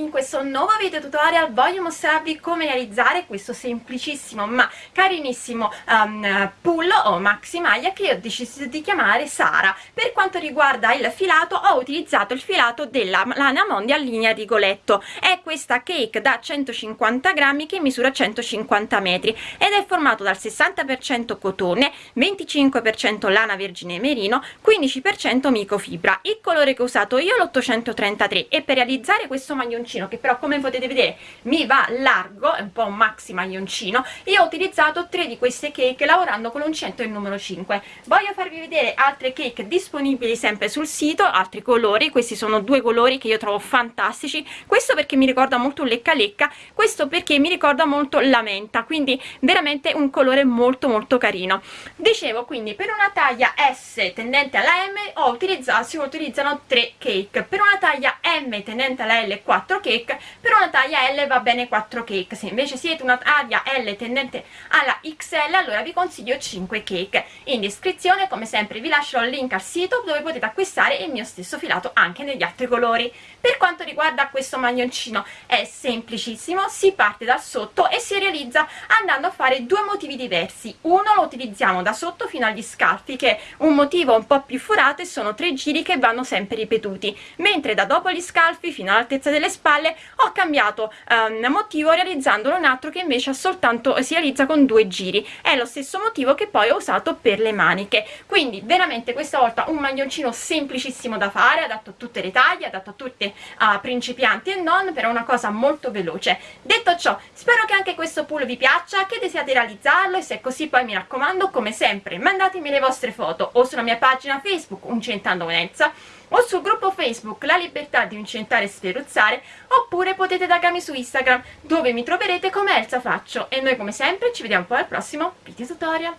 A in questo nuovo video tutorial voglio mostrarvi come realizzare questo semplicissimo ma carinissimo um, pull o maxi maglia che ho deciso di chiamare Sara. Per quanto riguarda il filato ho utilizzato il filato della Lana Mondial linea rigoletto, è questa cake da 150 grammi che misura 150 metri ed è formato dal 60% cotone, 25% lana vergine merino, 15% microfibra. Il colore che ho usato io è l'833 e per realizzare questo maglioncino che però come potete vedere mi va largo è un po' un maxi maglioncino io ho utilizzato tre di queste cake lavorando con l'uncinetto il numero 5 voglio farvi vedere altre cake disponibili sempre sul sito altri colori questi sono due colori che io trovo fantastici. Questo perché mi ricorda molto lecca lecca questo perché mi ricorda molto la menta quindi veramente un colore molto molto carino. Dicevo quindi per una taglia S tendente alla M ho utilizzato si utilizzano tre cake. Per una taglia M tendente alla L 4 cake per una taglia L va bene 4 cake. Se invece siete una taglia L tendente alla XL allora vi consiglio 5 cake. In descrizione come sempre vi lascerò il link al sito dove potete acquistare il mio stesso filato anche negli altri colori. Per quanto riguarda questo maglioncino è semplicissimo si parte dal sotto e si realizza andando a fare due motivi diversi. Uno lo utilizziamo da sotto fino agli scalfi che è un motivo un po' più forato e sono tre giri che vanno sempre ripetuti mentre da dopo gli scalfi fino all'altezza delle spalle ho cambiato um, motivo realizzandolo un altro che invece soltanto si realizza con due giri. È lo stesso motivo che poi ho usato per le maniche. Quindi veramente questa volta un maglioncino semplicissimo da fare adatto a tutte le taglie adatto a tutte uh, principianti e non per una cosa molto veloce. Detto ciò spero che anche questo pull vi piaccia che desiate realizzarlo e se è così poi mi raccomando come sempre mandatemi le vostre foto o sulla mia pagina facebook Uncentando Venezia o sul gruppo Facebook La Libertà di Incentare e Sferruzzare oppure potete taggarmi su Instagram dove mi troverete come Elsa Faccio. E noi come sempre ci vediamo poi al prossimo video tutorial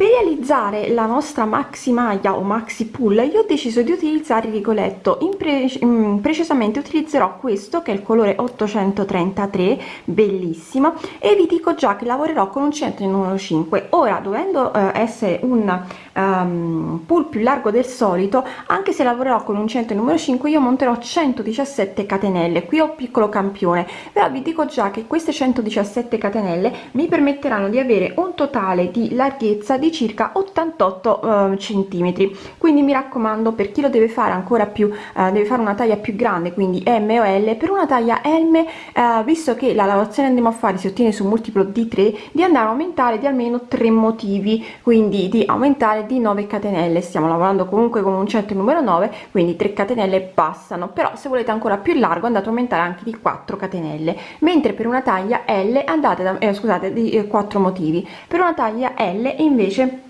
per realizzare la nostra maxi maglia o maxi pull io ho deciso di utilizzare il rigoletto pre in precisamente utilizzerò questo che è il colore 833 bellissimo e vi dico già che lavorerò con un centro numero 5 ora dovendo eh, essere un um, pull più largo del solito anche se lavorerò con un centro numero 5 io monterò 117 catenelle. Qui ho un piccolo campione però vi dico già che queste 117 catenelle mi permetteranno di avere un totale di larghezza di circa 88 uh, centimetri. Quindi mi raccomando per chi lo deve fare ancora più uh, deve fare una taglia più grande quindi m o l per una taglia m uh, visto che la lavorazione andiamo a fare si ottiene su multiplo di 3 di andare a aumentare di almeno tre motivi quindi di aumentare di 9 catenelle. Stiamo lavorando comunque con un centro numero 9 quindi 3 catenelle passano. Però se volete ancora più largo andate a aumentare anche di 4 catenelle. Mentre per una taglia l andate da eh, scusate di eh, 4 motivi. Per una taglia l invece invece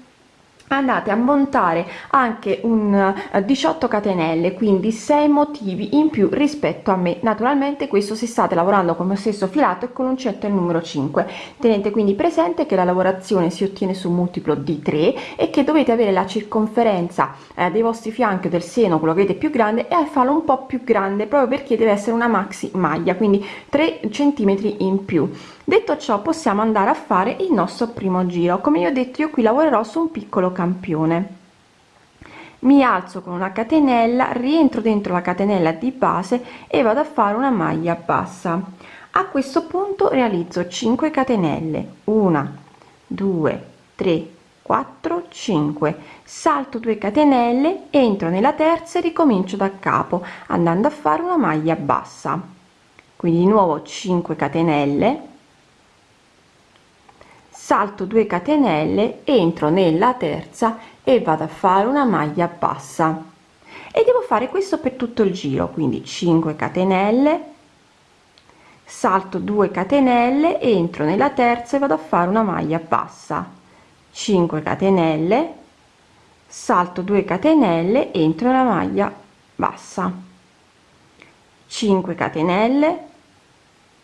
andate a montare anche un 18 eh, catenelle quindi 6 motivi in più rispetto a me. Naturalmente questo se state lavorando con lo stesso filato e con l'uncetto il numero 5 tenete quindi presente che la lavorazione si ottiene su multiplo di 3 e che dovete avere la circonferenza eh, dei vostri fianchi del seno quello che avete più grande e farlo un po più grande proprio perché deve essere una maxi maglia quindi 3 centimetri in più detto ciò possiamo andare a fare il nostro primo giro. Come io ho detto io qui lavorerò su un piccolo campione. Mi alzo con una catenella rientro dentro la catenella di base e vado a fare una maglia bassa. A questo punto realizzo 5 catenelle. 1 2 3 4 5 salto 2 catenelle entro nella terza e ricomincio da capo andando a fare una maglia bassa. Quindi di nuovo 5 catenelle salto 2 catenelle entro nella terza e vado a fare una maglia bassa. E devo fare questo per tutto il giro quindi 5 catenelle. Salto 2 catenelle entro nella terza e vado a fare una maglia bassa. 5 catenelle. Salto 2 catenelle entro nella maglia bassa. 5 catenelle.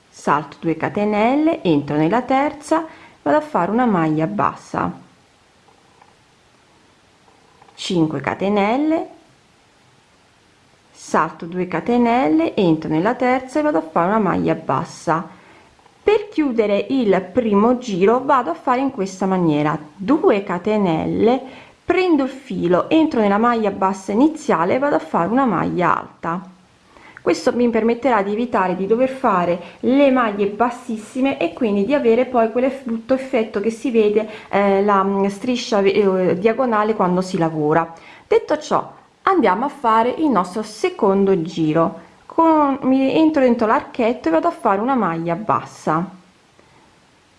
Salto 2 catenelle entro nella terza vado a fare una maglia bassa. 5 catenelle. Salto 2 catenelle entro nella terza e vado a fare una maglia bassa. Per chiudere il primo giro vado a fare in questa maniera. 2 catenelle prendo il filo entro nella maglia bassa iniziale vado a fare una maglia alta questo mi permetterà di evitare di dover fare le maglie bassissime e quindi di avere poi quell'effetto effetto che si vede eh, la mm, striscia eh, diagonale quando si lavora. Detto ciò andiamo a fare il nostro secondo giro. Con mi entro dentro l'archetto e vado a fare una maglia bassa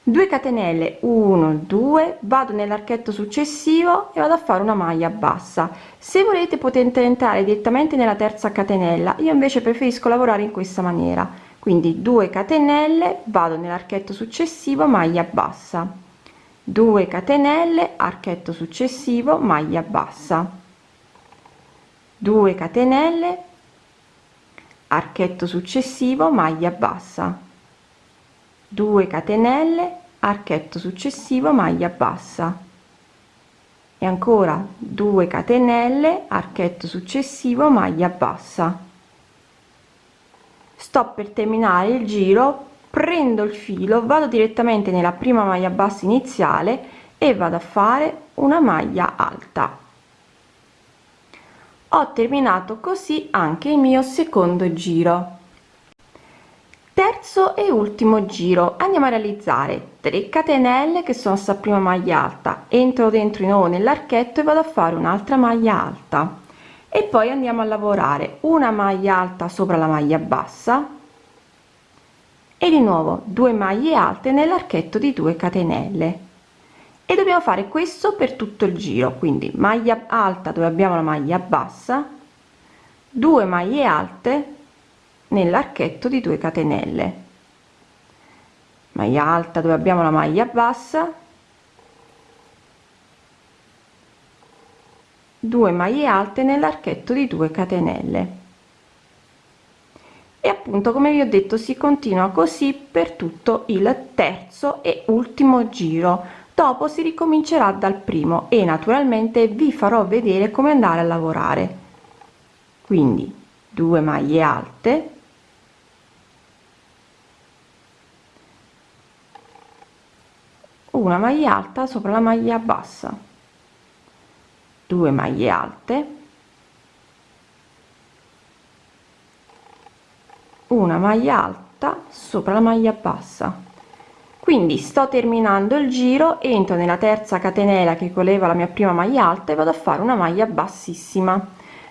2 catenelle 1 2 vado nell'archetto successivo e vado a fare una maglia bassa. Se volete potete entrare direttamente nella terza catenella. Io invece preferisco lavorare in questa maniera. Quindi 2 catenelle vado nell'archetto successivo maglia bassa. 2 catenelle archetto successivo maglia bassa. 2 catenelle archetto successivo maglia bassa 2 catenelle archetto successivo maglia bassa. E ancora 2 catenelle archetto successivo maglia bassa. Sto per terminare il giro prendo il filo vado direttamente nella prima maglia bassa iniziale e vado a fare una maglia alta. Ho terminato così anche il mio secondo giro terzo e ultimo giro. Andiamo a realizzare 3 catenelle che sono sta prima maglia alta. Entro dentro di nuovo nell'archetto e vado a fare un'altra maglia alta. E poi andiamo a lavorare. Una maglia alta sopra la maglia bassa. E di nuovo 2 maglie alte nell'archetto di 2 catenelle. E dobbiamo fare questo per tutto il giro. Quindi maglia alta dove abbiamo la maglia bassa 2 maglie alte nell'archetto di 2 catenelle. Maglia alta dove abbiamo la maglia bassa. 2 maglie alte nell'archetto di 2 catenelle. E appunto come vi ho detto si continua così per tutto il terzo e ultimo giro. Dopo si ricomincerà dal primo e naturalmente vi farò vedere come andare a lavorare. Quindi 2 maglie alte una maglia alta sopra la maglia bassa. 2 maglie alte. Una maglia alta sopra la maglia bassa. Quindi sto terminando il giro entro nella terza catenella che coleva la mia prima maglia alta e vado a fare una maglia bassissima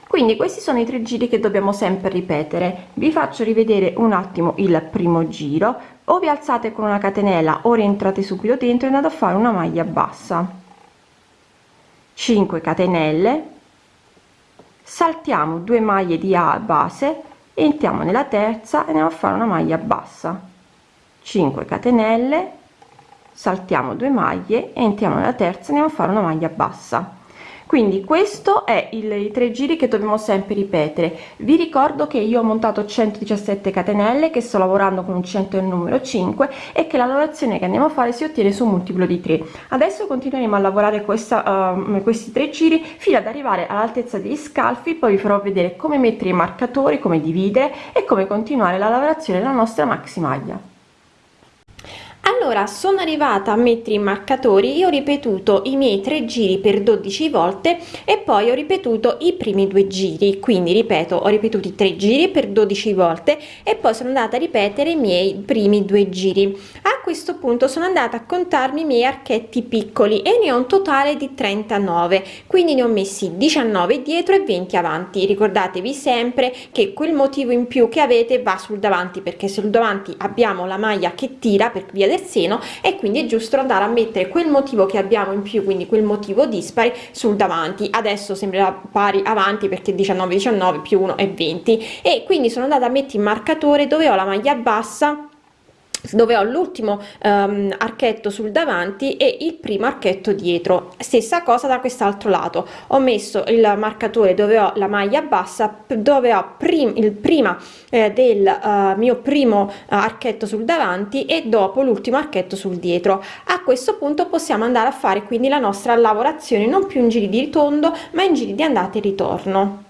quindi questi sono i tre giri che dobbiamo sempre ripetere. Vi faccio rivedere un attimo il primo giro. O vi alzate con una catenella o rientrate subito dentro e andate a fare una maglia bassa. 5 catenelle. Saltiamo due maglie di a base entriamo nella terza e andiamo a fare una maglia bassa. 5 catenelle. Saltiamo due maglie entriamo nella terza andiamo a fare una maglia bassa quindi questo è il, i tre giri che dobbiamo sempre ripetere. Vi ricordo che io ho montato 117 catenelle che sto lavorando con un centro del numero 5 e che la lavorazione che andiamo a fare si ottiene su un multiplo di 3 adesso continueremo a lavorare questa uh, questi tre giri fino ad arrivare all'altezza degli scalfi poi vi farò vedere come mettere i marcatori come dividere e come continuare la lavorazione della nostra maxi maglia allora sono arrivata a mettere i marcatori io ho ripetuto i miei tre giri per 12 volte e poi ho ripetuto i primi due giri. Quindi ripeto ho ripetuto i tre giri per 12 volte e poi sono andata a ripetere i miei primi due giri questo punto sono andata a contarmi i miei archetti piccoli e ne ho un totale di 39 quindi ne ho messi 19 dietro e 20 avanti. Ricordatevi sempre che quel motivo in più che avete va sul davanti perché sul davanti abbiamo la maglia che tira per via del seno e quindi è giusto andare a mettere quel motivo che abbiamo in più quindi quel motivo dispari sul davanti. Adesso sembrerà pari avanti perché 19 19 più 1 è 20 e quindi sono andata a mettere il marcatore dove ho la maglia bassa dove ho l'ultimo um, archetto sul davanti e il primo archetto dietro. Stessa cosa da quest'altro lato. Ho messo il marcatore dove ho la maglia bassa dove ho prim il prima eh, del uh, mio primo uh, archetto sul davanti e dopo l'ultimo archetto sul dietro. A questo punto possiamo andare a fare quindi la nostra lavorazione non più in giri di ritondo ma in giri di andata e ritorno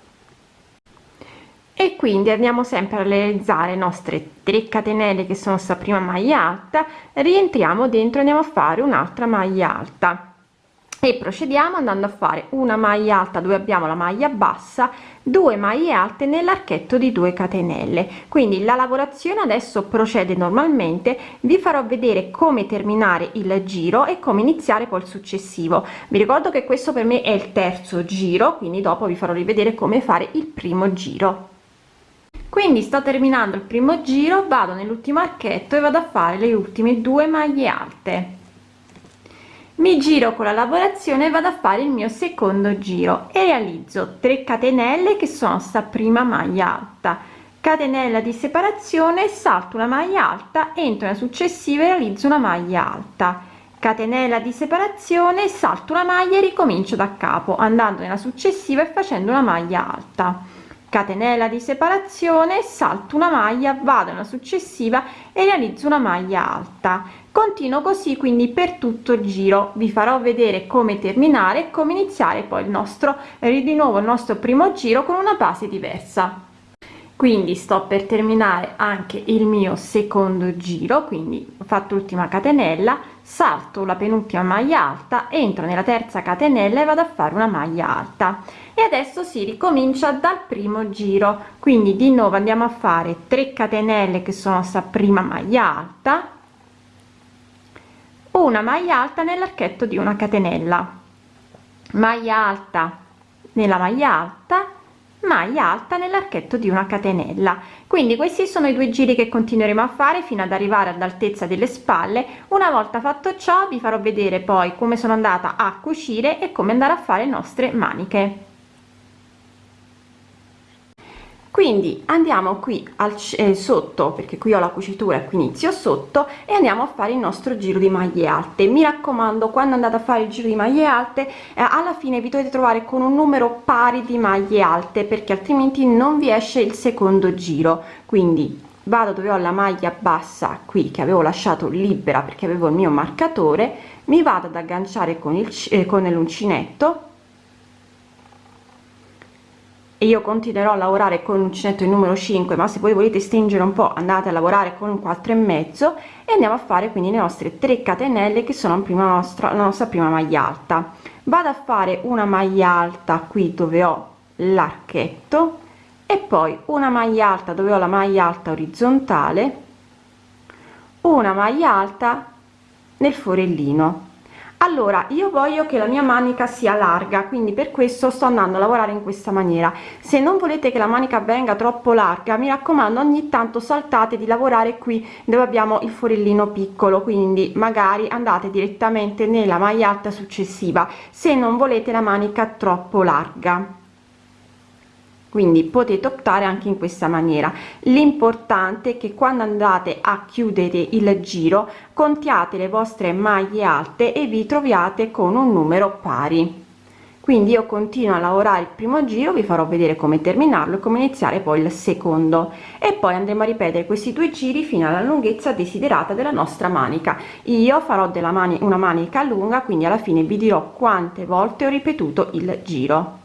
e quindi andiamo sempre a realizzare le nostre 3 catenelle che sono sta prima maglia alta rientriamo dentro andiamo a fare un'altra maglia alta. E procediamo andando a fare una maglia alta dove abbiamo la maglia bassa 2 maglie alte nell'archetto di 2 catenelle. Quindi la lavorazione adesso procede normalmente vi farò vedere come terminare il giro e come iniziare poi il successivo. Vi ricordo che questo per me è il terzo giro quindi dopo vi farò rivedere come fare il primo giro quindi sto terminando il primo giro vado nell'ultimo archetto e vado a fare le ultime due maglie alte. Mi giro con la lavorazione vado a fare il mio secondo giro e realizzo 3 catenelle che sono sta prima maglia alta. Catenella di separazione salto una maglia alta entro nella successiva e realizzo una maglia alta. Catenella di separazione salto una maglia e ricomincio da capo andando nella successiva e facendo una maglia alta catenella di separazione salto una maglia vado nella successiva e realizzo una maglia alta. Continuo così quindi per tutto il giro. Vi farò vedere come terminare come iniziare poi il nostro di nuovo il nostro primo giro con una base diversa. Quindi sto per terminare anche il mio secondo giro quindi ho fatto l'ultima catenella salto la penultima maglia alta entro nella terza catenella e vado a fare una maglia alta. E adesso si ricomincia dal primo giro. Quindi di nuovo andiamo a fare 3 catenelle che sono sta prima maglia alta una maglia alta nell'archetto di una catenella. Maglia alta nella maglia alta maglia alta nell'archetto di una catenella. Quindi questi sono i due giri che continueremo a fare fino ad arrivare ad altezza delle spalle. Una volta fatto ciò vi farò vedere poi come sono andata a cucire e come andare a fare le nostre maniche quindi andiamo qui al eh, sotto perché qui ho la cucitura qui inizio sotto e andiamo a fare il nostro giro di maglie alte. Mi raccomando quando andate a fare il giro di maglie alte eh, alla fine vi dovete trovare con un numero pari di maglie alte perché altrimenti non vi esce il secondo giro. Quindi vado dove ho la maglia bassa qui che avevo lasciato libera perché avevo il mio marcatore mi vado ad agganciare con il eh, con l'uncinetto e io continuerò a lavorare con l'uncinetto il numero 5 ma se voi volete stringere un po andate a lavorare con un 4 e mezzo e andiamo a fare quindi le nostre 3 catenelle che sono prima nostra la nostra prima maglia alta. Vado a fare una maglia alta qui dove ho l'archetto e poi una maglia alta dove ho la maglia alta orizzontale una maglia alta nel forellino allora io voglio che la mia manica sia larga quindi per questo sto andando a lavorare in questa maniera. Se non volete che la manica venga troppo larga mi raccomando ogni tanto saltate di lavorare qui dove abbiamo il forellino piccolo quindi magari andate direttamente nella maglia alta successiva se non volete la manica troppo larga quindi potete optare anche in questa maniera. L'importante è che quando andate a chiudere il giro contiate le vostre maglie alte e vi troviate con un numero pari. Quindi io continuo a lavorare il primo giro vi farò vedere come terminarlo e come iniziare poi il secondo. E poi andremo a ripetere questi due giri fino alla lunghezza desiderata della nostra manica. Io farò della mani una manica lunga quindi alla fine vi dirò quante volte ho ripetuto il giro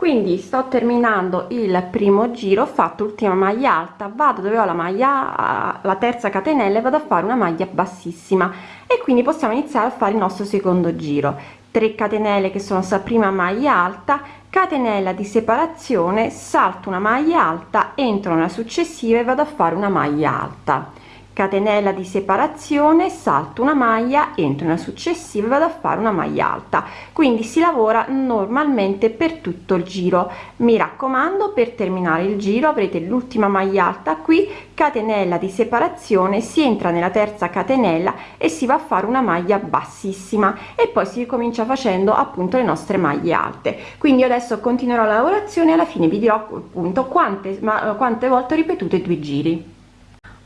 quindi sto terminando il primo giro ho fatto ultima maglia alta vado dove ho la maglia la terza catenella e vado a fare una maglia bassissima. E quindi possiamo iniziare a fare il nostro secondo giro. 3 catenelle che sono sta prima maglia alta catenella di separazione salto una maglia alta entro nella successiva e vado a fare una maglia alta catenella di separazione salto una maglia entro nella successiva vado a fare una maglia alta. Quindi si lavora normalmente per tutto il giro. Mi raccomando per terminare il giro avrete l'ultima maglia alta qui catenella di separazione si entra nella terza catenella e si va a fare una maglia bassissima e poi si comincia facendo appunto le nostre maglie alte. Quindi adesso continuerò la lavorazione alla fine vi dirò appunto quante ma quante volte ho ripetuto i due giri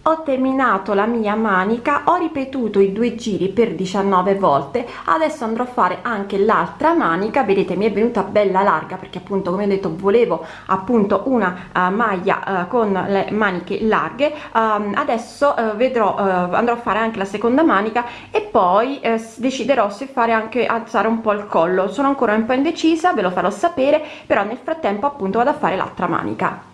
ho terminato la mia manica ho ripetuto i due giri per 19 volte. Adesso andrò a fare anche l'altra manica. Vedete mi è venuta bella larga perché appunto come ho detto volevo appunto una uh, maglia uh, con le maniche larghe. Um, adesso uh, vedrò andrò a fare anche la seconda manica e poi deciderò se fare anche alzare un po il collo. Sono ancora un po indecisa ve lo farò sapere però nel frattempo appunto vado a fare l'altra manica